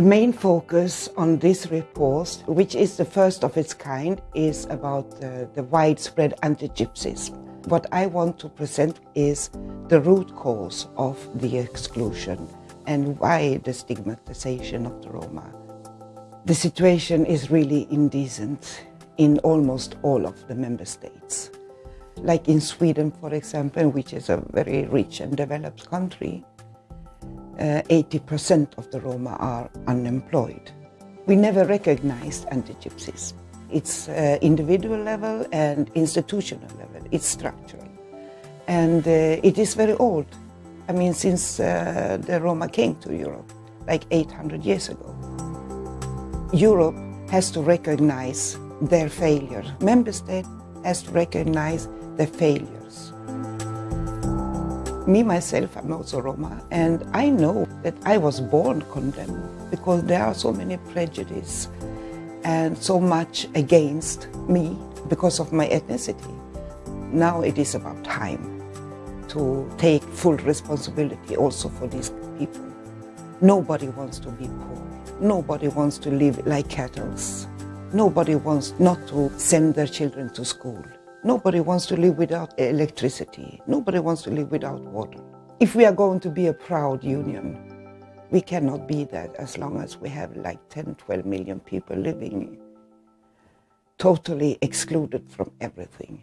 The main focus on this report, which is the first of its kind, is about the, the widespread anti-gypsyism. What I want to present is the root cause of the exclusion and why the stigmatization of the Roma. The situation is really indecent in almost all of the member states. Like in Sweden, for example, which is a very rich and developed country, 80% uh, of the Roma are unemployed. We never recognized anti-gypsyism. It's uh, individual level and institutional level. It's structural. And uh, it is very old. I mean, since the Roma came to Europe, like 800 years ago. Europe has to recognize their failure. Member state has to recognize their failures. Me, myself, I'm also Roma, and I know that I was born condemned because there are so many prejudices and so much against me because of my ethnicity. Now it is about time to take full responsibility also for these people. Nobody wants to be poor. Nobody wants to live like cattle. Nobody wants not to send their children to school. Nobody wants to live without electricity. Nobody wants to live without water. If we are going to be a proud union, we cannot be that as long as we have like 10, 12 million people living totally excluded from everything.